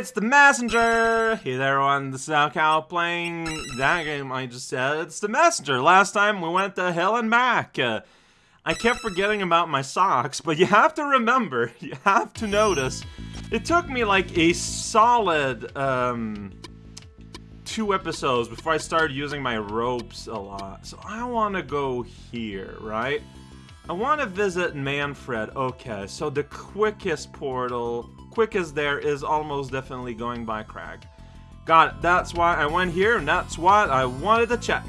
It's the messenger! Hey there everyone, this is Cow playing that game I just said. It's the messenger. Last time we went to hell and back. Uh, I kept forgetting about my socks, but you have to remember, you have to notice, it took me like a solid, um, two episodes before I started using my ropes a lot. So I want to go here, right? I want to visit Manfred. Okay, so the quickest portal, quickest there is almost definitely going by Crag. Got it. That's why I went here, and that's what I wanted to check.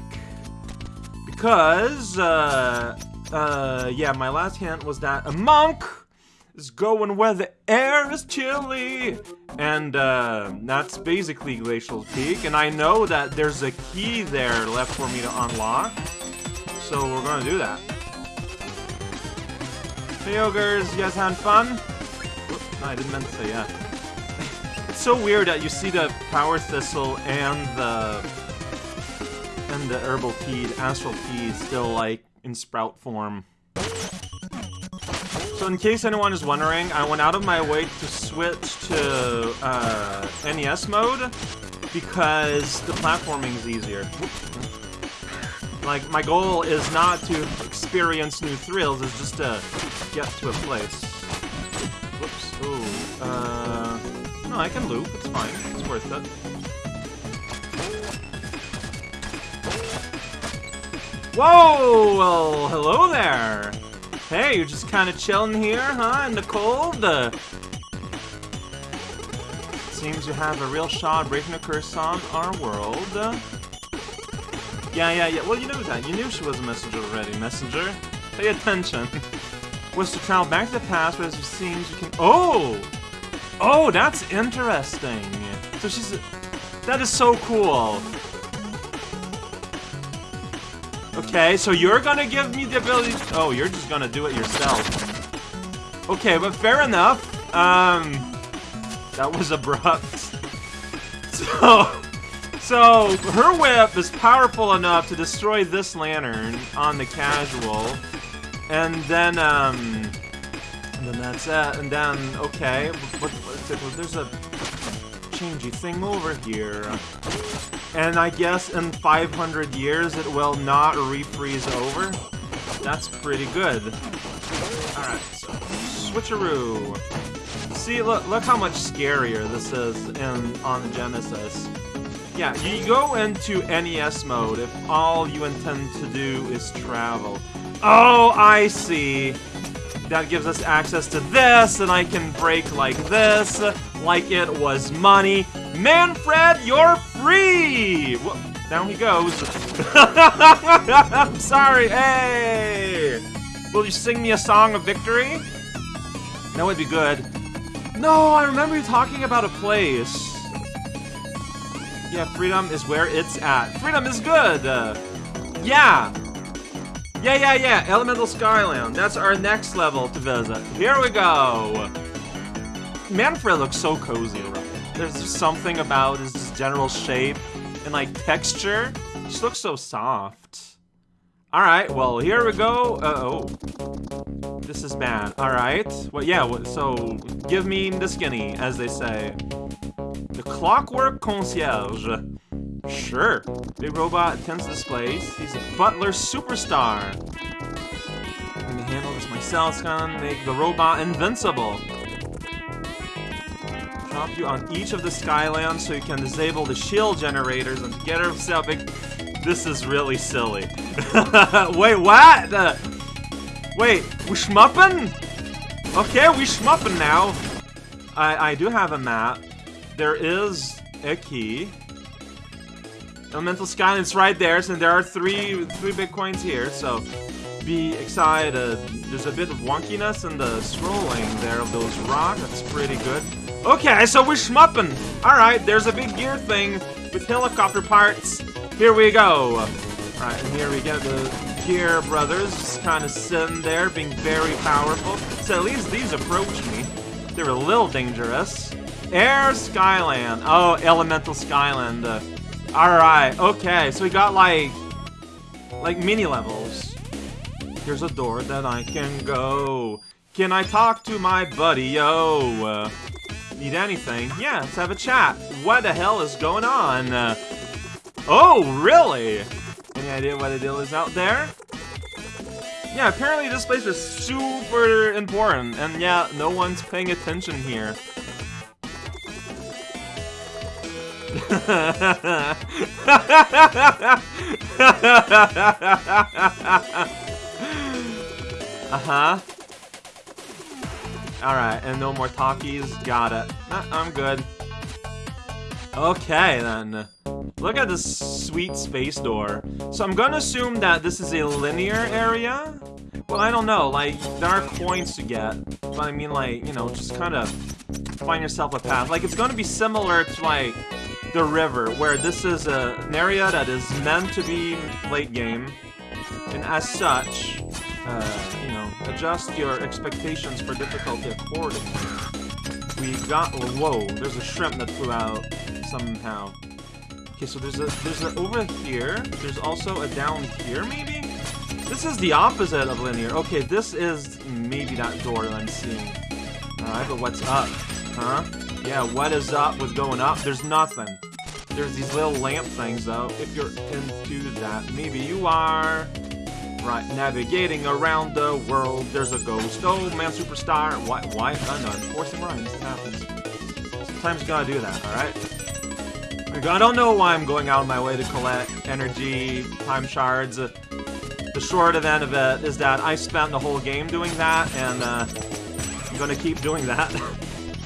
Because, uh, uh, yeah, my last hint was that a monk is going where the air is chilly. And, uh, that's basically Glacial Peak, and I know that there's a key there left for me to unlock. So we're gonna do that. Hey ogres, you guys having fun? No, I didn't mean to say yeah. it's so weird that you see the Power Thistle and the and the Herbal Tea, Astral Tea, still like in sprout form. So in case anyone is wondering, I went out of my way to switch to uh, NES mode because the platforming is easier. Like, my goal is not to experience new thrills, it's just to get to a place. Uh... No, I can loop. It's fine. It's worth it. Whoa! Well, hello there! Hey, you're just kind of chilling here, huh? In the cold? Uh, seems you have a real shot breaking a curse on our world. Yeah, yeah, yeah. Well, you knew that. You knew she was a messenger already. Messenger, pay attention. was to travel back to the past, but as it seems you can... Oh! Oh, that's interesting. So she's... That is so cool. Okay, so you're gonna give me the ability... Oh, you're just gonna do it yourself. Okay, but fair enough. Um... That was abrupt. So... So, her whip is powerful enough to destroy this lantern on the casual. And then, um... And then that's it. And then, okay, what, there's a changey thing over here. And I guess in 500 years it will not refreeze over. That's pretty good. Alright, so switcheroo. See, look, look how much scarier this is in on Genesis. Yeah, you go into NES mode if all you intend to do is travel. Oh, I see. That gives us access to this, and I can break like this, like it was money. Manfred, you're free! Whoa, down he goes. I'm sorry, hey! Will you sing me a song of victory? That would be good. No, I remember you talking about a place. Yeah, freedom is where it's at. Freedom is good! Uh, yeah! Yeah, yeah, yeah, Elemental Skyland. That's our next level to visit. Here we go! Manfred looks so cozy, right? There's just something about his general shape and, like, texture. He just looks so soft. Alright, well, here we go. Uh-oh. This is bad. Alright. Well, yeah, so, give me the skinny, as they say. The Clockwork Concierge. Sure. Big robot attends displays. He's a butler superstar. Let me handle this myself. It's gonna make the robot invincible. Drop you on each of the Skylands so you can disable the shield generators and get yourself big. This is really silly. Wait, what? Wait, we schmuppin'? Okay, we schmuppin' now. I, I do have a map there is a key. Elemental Skyland's right there, so there are three three big coins here, so be excited. There's a bit of wonkiness in the scrolling there of those rocks. That's pretty good. Okay, so we're schmupping. Alright, there's a big gear thing with helicopter parts. Here we go. Alright, and here we get the Gear Brothers just kind of sitting there, being very powerful. So at least these approach me. They're a little dangerous. Air Skyland. Oh, Elemental Skyland. Uh, Alright, okay, so we got like, like mini levels. Here's a door that I can go. Can I talk to my buddy, yo? Uh, Need anything? Yeah, let's have a chat. What the hell is going on? Oh, really? Any idea what the deal is out there? Yeah, apparently this place is super important, and yeah, no one's paying attention here. uh-huh. Alright, and no more talkies. Got it. Nah, I'm good. Okay, then. Look at this sweet space door. So I'm gonna assume that this is a linear area? Well, I don't know, like, there are coins to get. But I mean, like, you know, just kind of find yourself a path. Like, it's gonna be similar to, like, the river, where this is a, an area that is meant to be late game. And as such, uh, you know, adjust your expectations for difficulty accordingly. We got, whoa, there's a shrimp that flew out somehow. Okay, so there's a, there's a over here, there's also a down here, maybe? This is the opposite of linear. Okay, this is maybe that door that I'm seeing. Alright, but what's up? Huh? Yeah, what is up with going up? There's nothing. There's these little lamp things, though. If you're into that, maybe you are. Right, navigating around the world, there's a ghost. Oh, man, superstar. Why? Why? I know. Enforcing rhymes. It happens. Sometimes you gotta do that, alright? I don't know why I'm going out of my way to collect energy, time shards. The short of end of it is that I spent the whole game doing that, and uh, I'm gonna keep doing that.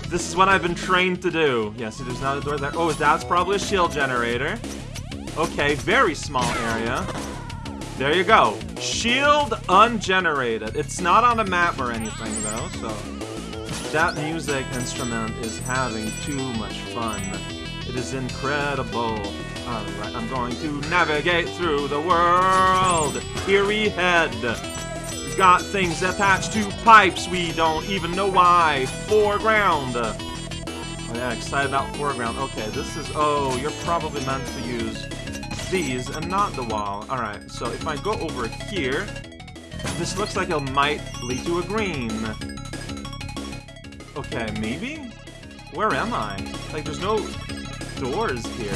this is what I've been trained to do. Yes, there's not a door there. Oh, that's probably a shield generator. Okay, very small area. There you go. Shield ungenerated. It's not on a map or anything, though, so... That music instrument is having too much fun. It is incredible. Alright, I'm going to navigate through the world. Here we head. Got things attached to pipes we don't even know why. Foreground. Oh yeah, excited about foreground. Okay, this is... Oh, you're probably meant to use these and not the wall. Alright, so if I go over here, this looks like it might lead to a green. Okay, maybe? Where am I? Like, there's no doors here.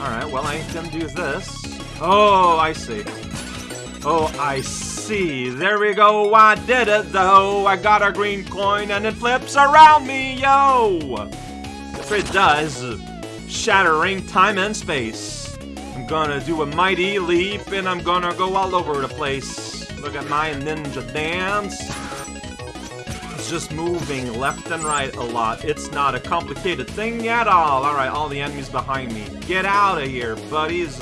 Alright, well, I can do this. Oh, I see. Oh, I see. There we go. I did it, though. I got a green coin, and it flips around me, yo! If it does. Shattering time and space. I'm gonna do a mighty leap and I'm gonna go all over the place. Look at my ninja dance. It's just moving left and right a lot. It's not a complicated thing at all. Alright, all the enemies behind me. Get out of here, buddies.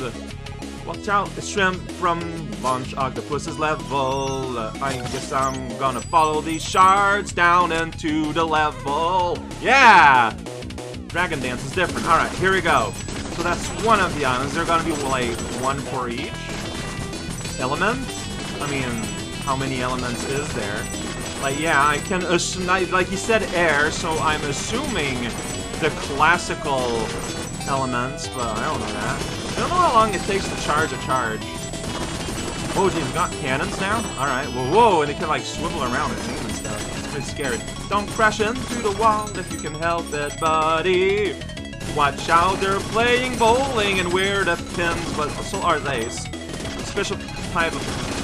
Watch out, a shrimp from Launch Octopus's level. I guess I'm gonna follow these shards down into the level. Yeah! Dragon Dance is different. Alright, here we go. So that's one of the islands. They're gonna be, like, one for each element? I mean, how many elements is there? Like, yeah, I can assume, like you said air, so I'm assuming the classical elements, but I don't know that. I don't know how long it takes to charge a charge. Oh, geez, we got cannons now? Alright, whoa, whoa, and it can, like, swivel around and move and stuff. It's pretty scary. Don't crash into the wall if you can help it, buddy. Watch out, they're playing bowling and we're the pins, but so are they. Special type of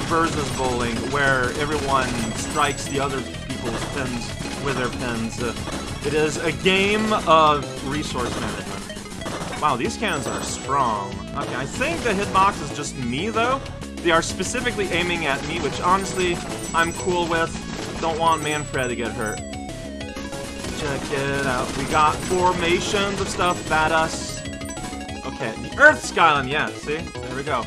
versus bowling where everyone strikes the other people's pins with their pins. Uh, it is a game of resource management. Wow, these cannons are strong. Okay, I think the hitbox is just me, though. They are specifically aiming at me, which honestly, I'm cool with. Don't want Manfred to get hurt. Check it out. We got formations of stuff at us. Okay, the Earth Skyland, yeah, see? There we go.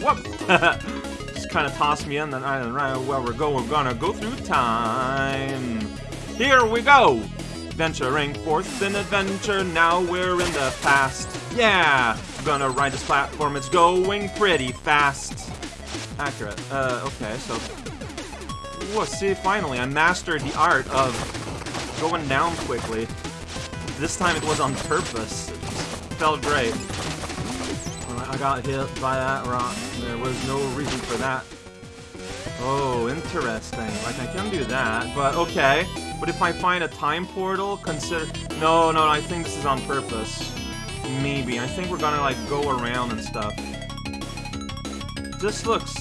Whoop! Just kind of tossed me in, then I don't where we're going. We're gonna go through time. Here we go! Venturing forth in adventure, now we're in the past. Yeah! Gonna ride this platform, it's going pretty fast. Accurate. Uh, okay, so... Whoa, see, finally, I mastered the art of going down quickly. This time it was on purpose. It felt great. I got hit by that rock. There was no reason for that. Oh, interesting. Like, I can do that, but okay. But if I find a time portal, consider... No, no, I think this is on purpose. Maybe. I think we're gonna, like, go around and stuff. This looks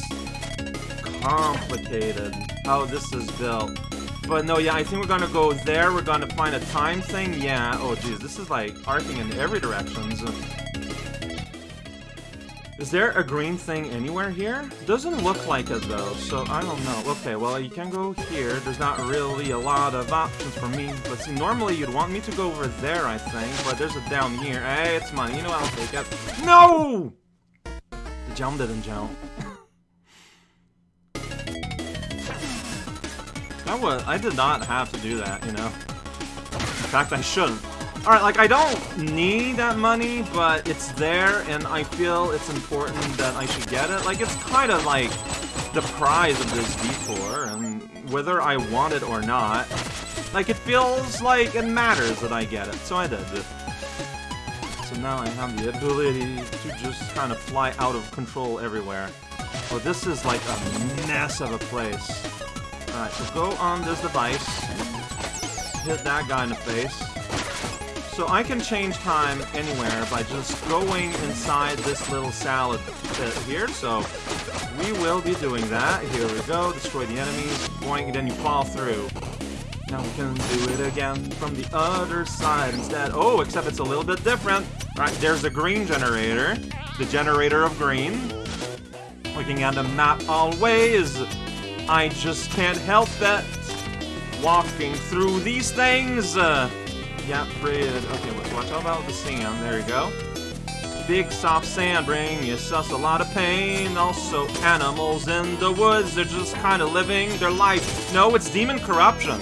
complicated, how this is built. But no, yeah, I think we're gonna go there, we're gonna find a time thing, yeah. Oh, geez, this is, like, arcing in every direction. Is there a green thing anywhere here? Doesn't look like it though, so I don't know. Okay, well you can go here. There's not really a lot of options for me. But see, normally you'd want me to go over there, I think. But there's a down here. Hey, it's money. You know I'll take it. No! The jump didn't jump. that was, I did not have to do that, you know. In fact, I shouldn't. Alright, like, I don't need that money, but it's there, and I feel it's important that I should get it. Like, it's kind of like the prize of this detour, and whether I want it or not, like, it feels like it matters that I get it, so I did. So now I have the ability to just kind of fly out of control everywhere. Well, this is like a mess of a place. Alright, so go on this device, hit that guy in the face, so I can change time anywhere by just going inside this little salad pit here, so we will be doing that. Here we go, destroy the enemies, boing, then you fall through. Now we can do it again from the other side instead. Oh, except it's a little bit different. Alright, there's a green generator. The generator of green. Looking at the map always. I just can't help it. Walking through these things. Uh, yeah, red. Okay, let's watch out about the sand. There you go. Big soft sand bring us a lot of pain. Also, animals in the woods, they're just kind of living their life. No, it's demon corruption.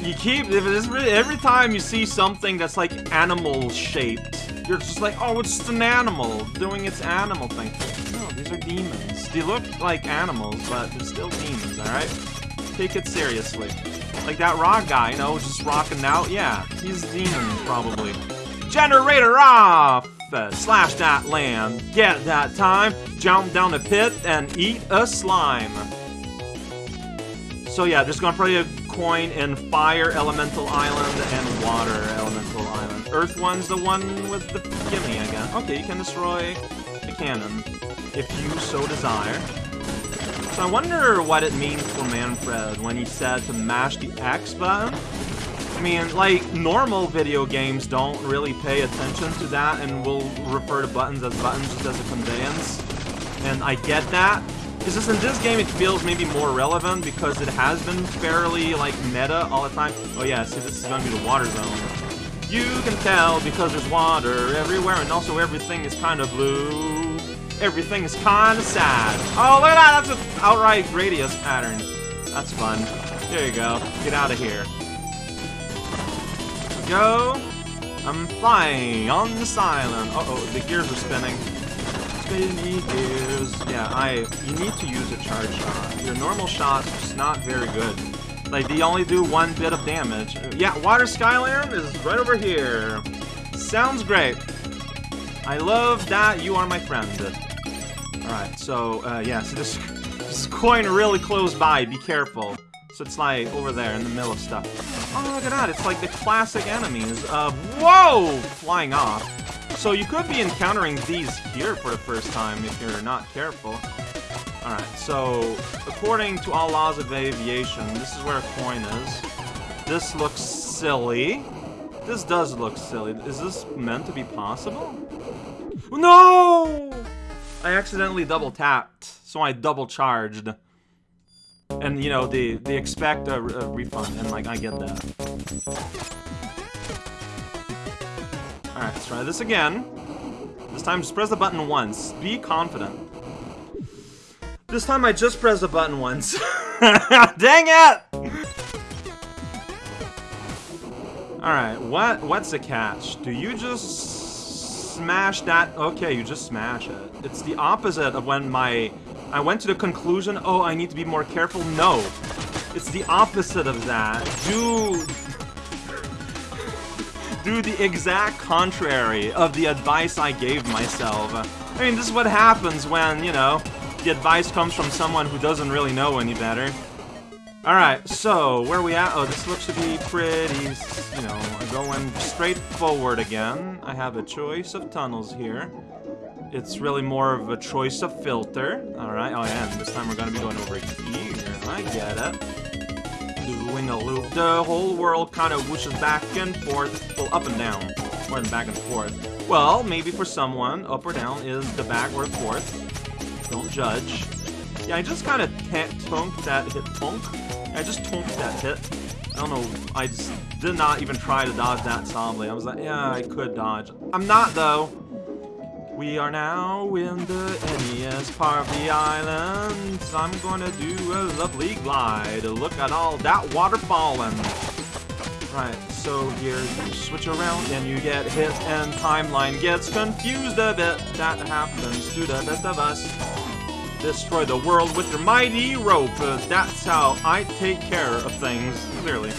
You keep, every time you see something that's like animal shaped, you're just like, oh, it's just an animal doing its animal thing. No, these are demons. They look like animals, but they're still demons, alright? Take it seriously. Like that rock guy, you know, just rocking out. Yeah, he's a demon, probably. Generator off! Uh, slash that land. Get that time. Jump down the pit and eat a slime. So yeah, there's gonna probably a coin in Fire Elemental Island and Water Elemental Island. Earth one's the one with the gimme, I guess. Okay, you can destroy the cannon if you so desire. So I wonder what it means for Manfred when he said to mash the X button. I mean, like, normal video games don't really pay attention to that and will refer to buttons as buttons just as a conveyance. And I get that. It's just in this game it feels maybe more relevant because it has been fairly, like, meta all the time. Oh yeah, see, this is gonna be the water zone. You can tell because there's water everywhere and also everything is kind of blue everything is kinda sad. Oh, look at that! That's an outright radius pattern. That's fun. There you go. Get out of here. Go. I'm flying on this island. Uh-oh, the gears are spinning. Spinny gears. Yeah, I... You need to use a charge shot. Your normal shot's just not very good. Like, they only do one bit of damage. Yeah, Water Skyland is right over here. Sounds great. I love that you are my friend. Alright, so, uh, yeah, so this, this coin really close by, be careful. So it's like over there in the middle of stuff. Oh, look at that, it's like the classic enemies of, whoa, flying off. So you could be encountering these here for the first time if you're not careful. Alright, so, according to all laws of aviation, this is where a coin is. This looks silly. This does look silly. Is this meant to be possible? No! I accidentally double tapped, so I double charged. And, you know, they, they expect a, a refund, and, like, I get that. Alright, let's try this again. This time, just press the button once. Be confident. This time, I just pressed the button once. Dang it! Alright, what what's the catch? Do you just smash that. Okay, you just smash it. It's the opposite of when my... I went to the conclusion, oh, I need to be more careful. No. It's the opposite of that. Do... Do the exact contrary of the advice I gave myself. I mean, this is what happens when, you know, the advice comes from someone who doesn't really know any better. Alright, so, where we at? Oh, this looks to be pretty, you know, going straight forward again. I have a choice of tunnels here. It's really more of a choice of filter. Alright, oh yeah, and this time we're gonna be going over here. I get it. Doing a loop. The whole world kind of whooshes back and forth. Well, up and down. More than back and forth. Well, maybe for someone, up or down is the back or forth. Don't judge. Yeah, I just kind of tonked that hit. Tonk? I just tonked that hit. I don't know, I just did not even try to dodge that solidly. I was like, yeah, I could dodge. I'm not, though. We are now in the NES part of the island. I'm gonna do a lovely glide. Look at all that water falling. Right, so here you switch around and you get hit and timeline gets confused a bit. That happens to the best of us. Destroy the world with your mighty rope. That's how I take care of things, clearly.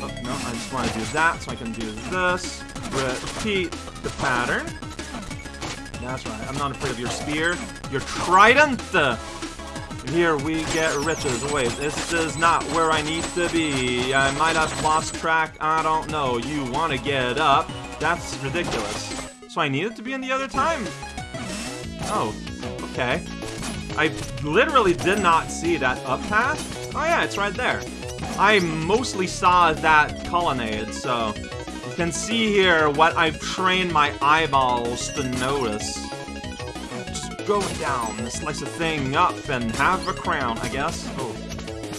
Oh, no, I just want to do that, so I can do this. Repeat the pattern. That's right, I'm not afraid of your spear. Your trident! Here we get riches. Wait, this is not where I need to be. I might have lost track, I don't know. You want to get up? That's ridiculous. So I needed to be in the other time? Oh, okay. I literally did not see that up path. Oh yeah, it's right there. I mostly saw that colonnade, so you can see here what I've trained my eyeballs to notice. Just going down, slice a thing up, and have a crown, I guess. Oh,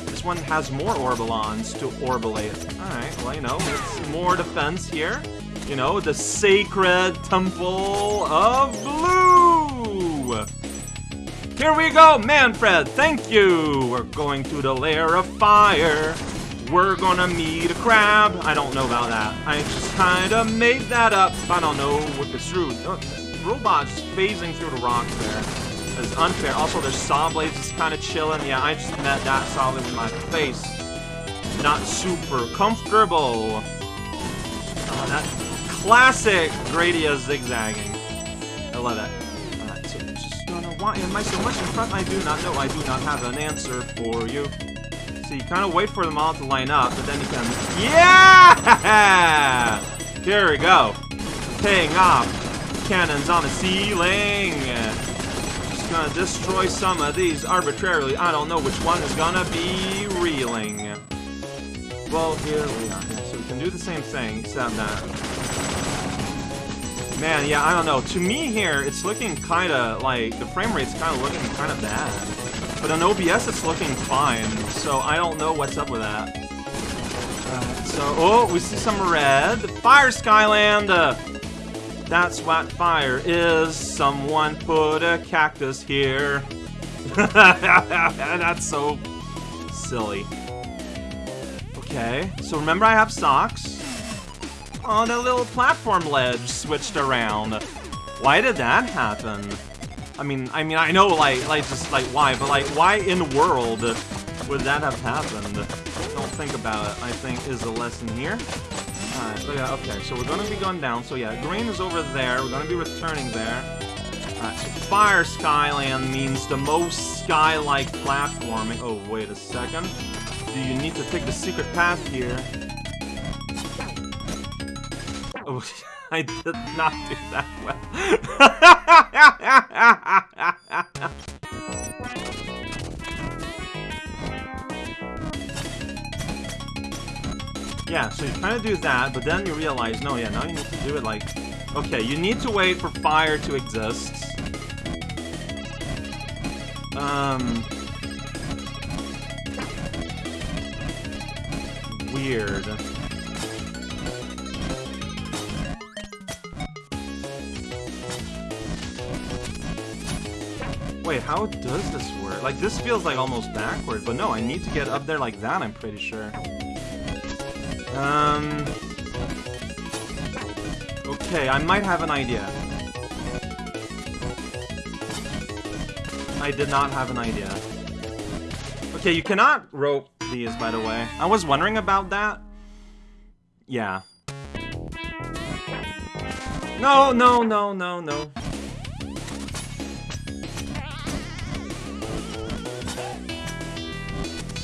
this one has more Orbilons to orbilate. Alright, well, you know, it's more defense here. You know, the sacred temple of blue! Here we go, Manfred, thank you! We're going to the lair of fire. We're gonna meet a crab. I don't know about that. I just kinda made that up. I don't know it's true. Oh, robots phasing through the rocks there. It's unfair. Also, there's saw blades just kinda chilling. Yeah, I just met that saw blade in my face. Not super comfortable. Uh, that classic Gradius zigzagging. I love that. Why am I so much in front? I do not know. I do not have an answer for you. So you kind of wait for them all to line up, but then you can... Yeah! Here we go. Paying off. Cannons on the ceiling. Just gonna destroy some of these arbitrarily. I don't know which one is gonna be reeling. Well, here we are. So we can do the same thing, except that Man, yeah, I don't know. To me here, it's looking kind of like the frame rate's kind of looking kind of bad. But on OBS, it's looking fine. So I don't know what's up with that. So, oh, we see some red. Fire Skyland! Uh, that's what fire is. Someone put a cactus here. that's so silly. Okay, so remember I have socks. Oh, a little platform ledge switched around. Why did that happen? I mean, I mean, I know, like, like, just, like, why, but, like, why in the world would that have happened? Don't think about it, I think, is the lesson here. Alright, so yeah, okay, so we're gonna be going down, so yeah, green is over there, we're gonna be returning there. Alright, so Fire Skyland means the most sky-like platforming. Oh, wait a second. Do you need to take the secret path here? Oh, I did not do that well. yeah, so you kind to do that, but then you realize, no, yeah, now you need to do it like... Okay, you need to wait for fire to exist. Um... Weird. Wait, how does this work? Like, this feels like almost backward, but no, I need to get up there like that, I'm pretty sure. Um... Okay, I might have an idea. I did not have an idea. Okay, you cannot rope these, by the way. I was wondering about that. Yeah. No, no, no, no, no.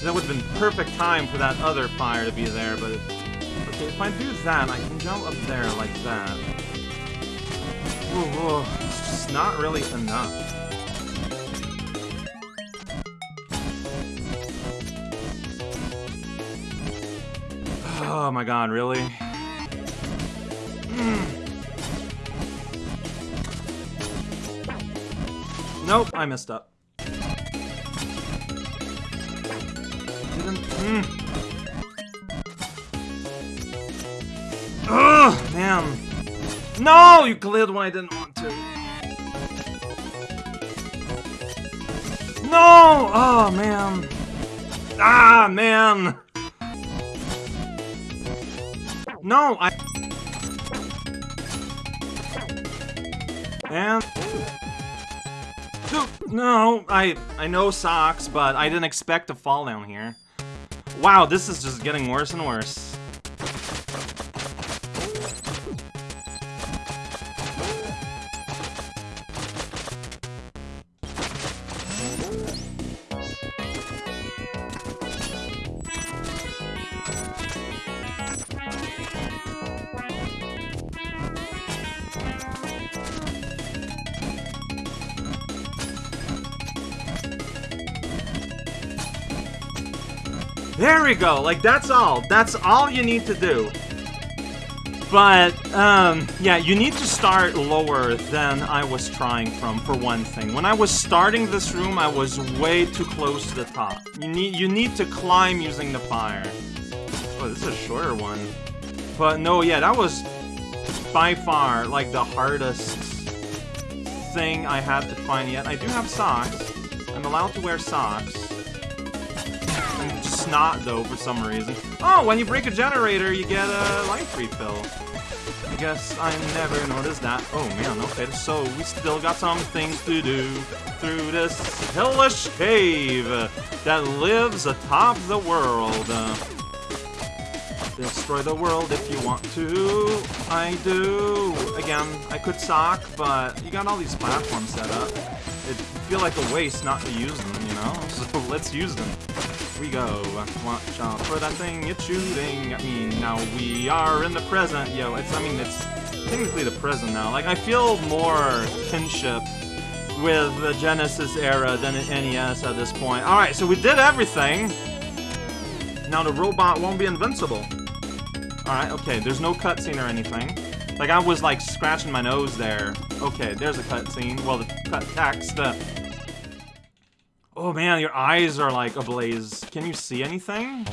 That would have been perfect time for that other fire to be there, but... Okay, if I do that, I can jump up there like that. Ooh, ooh, it's just not really enough. Oh my god, really? Mm. Nope, I messed up. Mm. Ugh, man. No, you cleared when I didn't want to. No! Oh, man. Ah, man. No, I... And... No, I I know socks, but I didn't expect to fall down here. Wow, this is just getting worse and worse. There we go. Like, that's all. That's all you need to do. But, um, yeah, you need to start lower than I was trying from, for one thing. When I was starting this room, I was way too close to the top. You need, you need to climb using the fire. Oh, this is a shorter one. But, no, yeah, that was by far, like, the hardest thing I had to find yet. I do have socks. I'm allowed to wear socks not, though, for some reason. Oh, when you break a generator, you get a life refill. I guess I never noticed that. Oh, man, okay, so we still got some things to do through this hellish cave that lives atop the world. Destroy the world if you want to. I do. Again, I could sock, but you got all these platforms set up. It'd feel like a waste not to use them, you know? So let's use them we go. Watch out for that thing it's shooting at me. Now we are in the present. Yo, it's, I mean, it's technically the present now. Like, I feel more kinship with the Genesis era than in NES at this point. Alright, so we did everything. Now the robot won't be invincible. Alright, okay, there's no cutscene or anything. Like, I was, like, scratching my nose there. Okay, there's a cutscene. Well, the cut text. Uh, Oh man, your eyes are like ablaze. Can you see anything?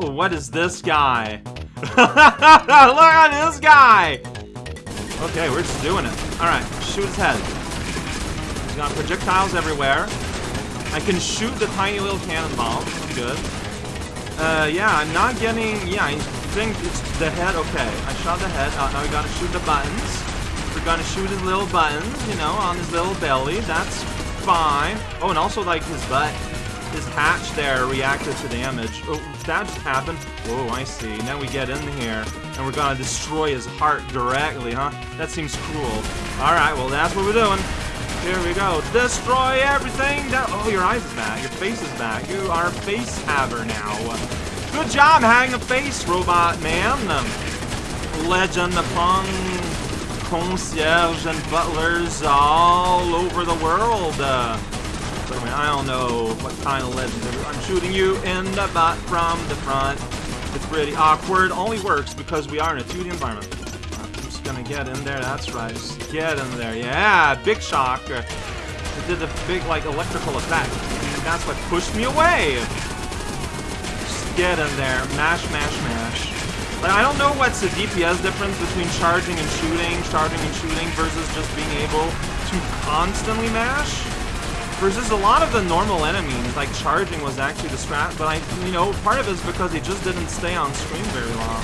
Oh, what is this guy? Look at this guy! Okay, we're just doing it. Alright, shoot his head. He's got projectiles everywhere. I can shoot the tiny little cannonballs. Good. Uh, yeah, I'm not getting... Yeah, I think it's the head. Okay, I shot the head. Uh, now we gotta shoot the buttons. We're gonna shoot his little buttons, you know, on his little belly. That's fine. Oh, and also, like, his butt, his hatch there reacted to damage. Oh, that just happened. Whoa, I see. Now we get in here, and we're gonna destroy his heart directly, huh? That seems cruel. Alright, well, that's what we're doing. Here we go. Destroy everything Oh, your eyes is back. Your face is back. You are face haver now. Good job hanging a face, robot man. Legend upon concierge and butlers all over the world. Uh, but I, mean, I don't know what kind of legend I'm shooting you in the butt from the front. It's pretty awkward. Only works because we are in a 2D environment. I'm just gonna get in there. That's right. Just get in there. Yeah, big shock. It did a big, like, electrical effect. And that's what pushed me away. Just get in there. Mash, mash, mash. Like, I don't know what's the DPS difference between charging and shooting, charging and shooting, versus just being able to constantly mash. Versus a lot of the normal enemies, like charging was actually the strat, but I, you know, part of it is because he just didn't stay on screen very long.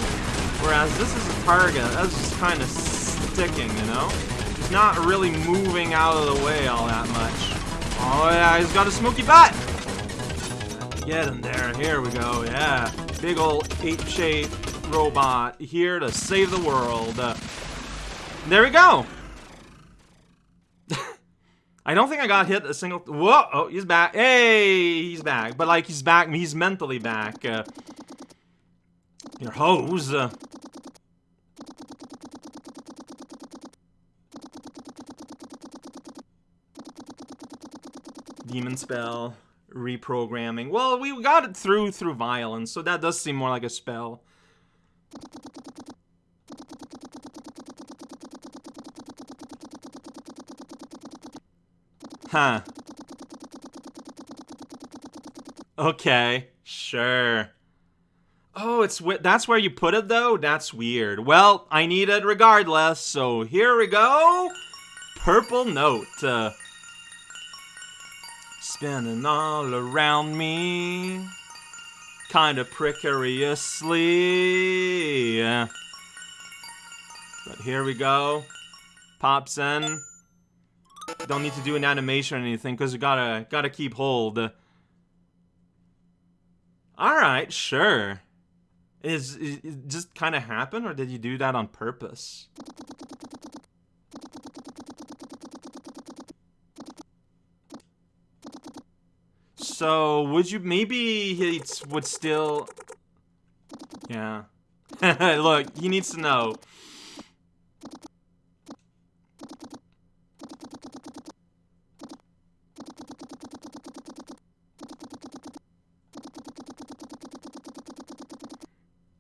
Whereas this is a target, that's just kind of sticking, you know? He's not really moving out of the way all that much. Oh yeah, he's got a smoky butt! Get in there, here we go, yeah. Big old ape-shape robot here to save the world. Uh, there we go. I don't think I got hit a single... Whoa! Oh, he's back. Hey! He's back. But, like, he's back. He's mentally back. Uh, your hose. Uh, demon spell. Reprogramming. Well, we got it through through violence, so that does seem more like a spell. Huh. Okay, sure. Oh, it's that's where you put it though? That's weird. Well, I need it regardless, so here we go. Purple note. Uh, spinning all around me. Kind of precariously. But here we go. Pops in. Don't need to do an animation or anything because you gotta gotta keep hold. All right, sure. Is, is it just kind of happen or did you do that on purpose? So would you maybe he would still? Yeah. Look, he needs to know.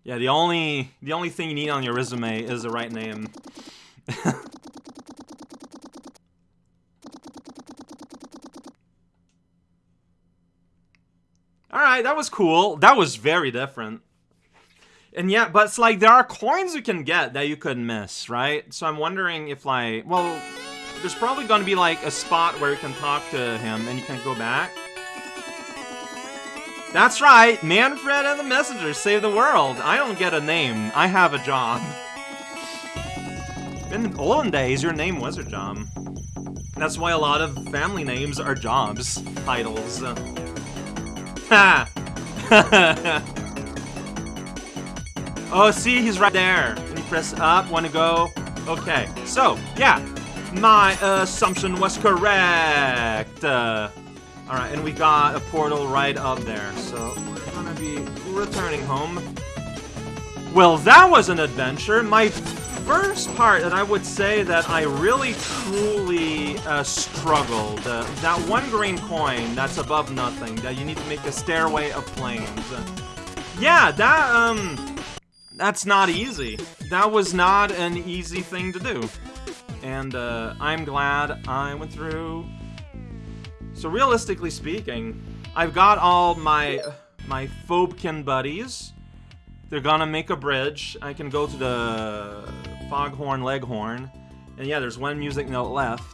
Yeah, the only the only thing you need on your resume is the right name. Alright, that was cool. That was very different. And yeah, but it's like there are coins you can get that you could miss, right? So I'm wondering if like, well, there's probably going to be like a spot where you can talk to him and you can go back. That's right, Manfred and the Messenger save the world. I don't get a name, I have a job. In olden days, your name was a job. That's why a lot of family names are jobs, titles. Oh, see, he's right there. Can you press up, wanna go? Okay, so, yeah, my assumption was correct. Uh, Alright, and we got a portal right up there, so we're gonna be returning home. Well, that was an adventure. My first part that I would say that I really truly uh, struggled. Uh, that one green coin that's above nothing, that you need to make a stairway of flames. Uh, yeah, that, um, that's not easy. That was not an easy thing to do. And, uh, I'm glad I went through so realistically speaking, I've got all my my Phobekin buddies. They're gonna make a bridge. I can go to the Foghorn Leghorn. And yeah, there's one music note left.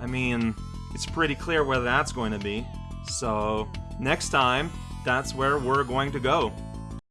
I mean, it's pretty clear where that's going to be. So, next time, that's where we're going to go.